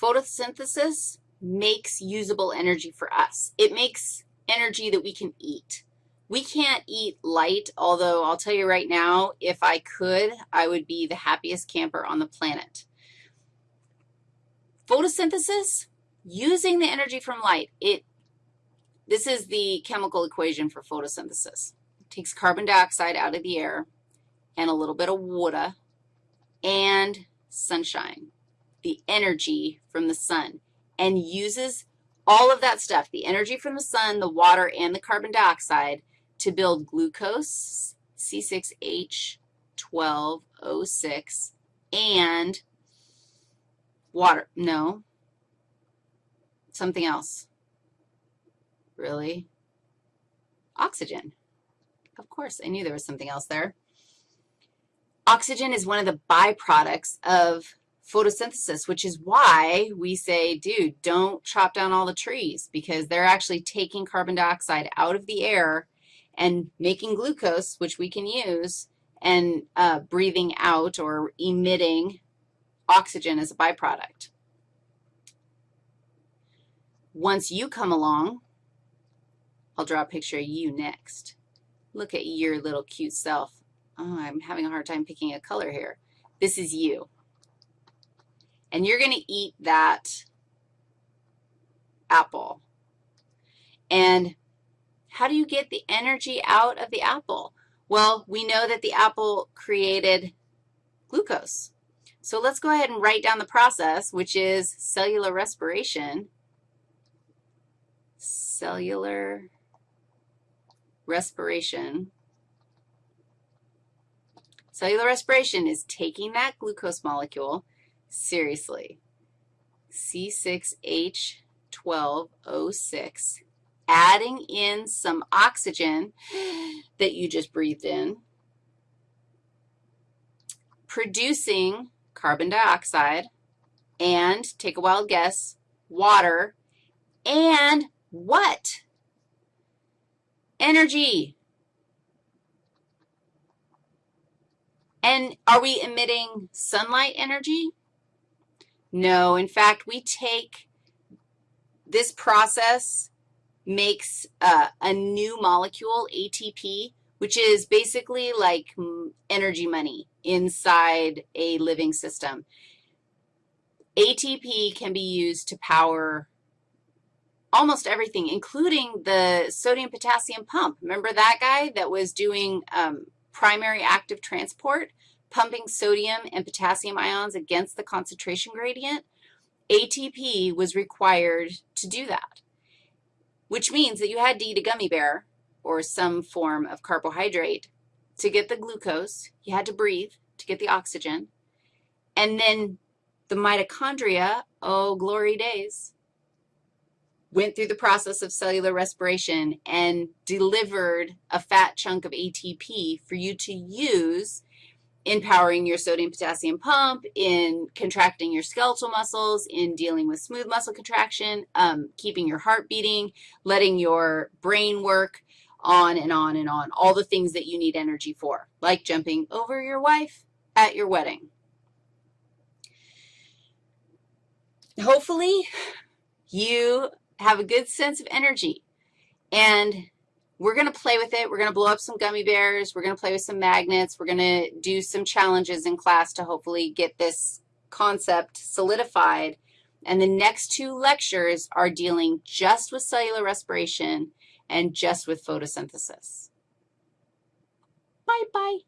photosynthesis makes usable energy for us. It makes energy that we can eat. We can't eat light, although I'll tell you right now, if I could, I would be the happiest camper on the planet. Photosynthesis, using the energy from light, it, this is the chemical equation for photosynthesis. It takes carbon dioxide out of the air and a little bit of water and sunshine, the energy from the sun, and uses all of that stuff, the energy from the sun, the water, and the carbon dioxide to build glucose, C6H12O6, and water. No. Something else. Really? Oxygen. Of course, I knew there was something else there. Oxygen is one of the byproducts of photosynthesis, which is why we say, dude, don't chop down all the trees because they're actually taking carbon dioxide out of the air and making glucose, which we can use, and uh, breathing out or emitting oxygen as a byproduct. Once you come along, I'll draw a picture of you next. Look at your little cute self. Oh, I'm having a hard time picking a color here. This is you. And you're going to eat that apple. And how do you get the energy out of the apple? Well, we know that the apple created glucose. So let's go ahead and write down the process, which is cellular respiration. Cellular respiration. Cellular respiration is taking that glucose molecule seriously, C6H12O6, adding in some oxygen that you just breathed in, producing carbon dioxide, and, take a wild guess, water, and what? Energy. And are we emitting sunlight energy? No. In fact, we take this process makes uh, a new molecule, ATP, which is basically like energy money inside a living system. ATP can be used to power almost everything, including the sodium-potassium pump. Remember that guy that was doing um, primary active transport, pumping sodium and potassium ions against the concentration gradient? ATP was required to do that which means that you had to eat a gummy bear or some form of carbohydrate to get the glucose. You had to breathe to get the oxygen. And then the mitochondria, oh, glory days, went through the process of cellular respiration and delivered a fat chunk of ATP for you to use in powering your sodium-potassium pump, in contracting your skeletal muscles, in dealing with smooth muscle contraction, um, keeping your heart beating, letting your brain work, on and on and on, all the things that you need energy for, like jumping over your wife at your wedding. Hopefully, you have a good sense of energy, and we're going to play with it. We're going to blow up some gummy bears. We're going to play with some magnets. We're going to do some challenges in class to hopefully get this concept solidified. And the next two lectures are dealing just with cellular respiration and just with photosynthesis. Bye-bye.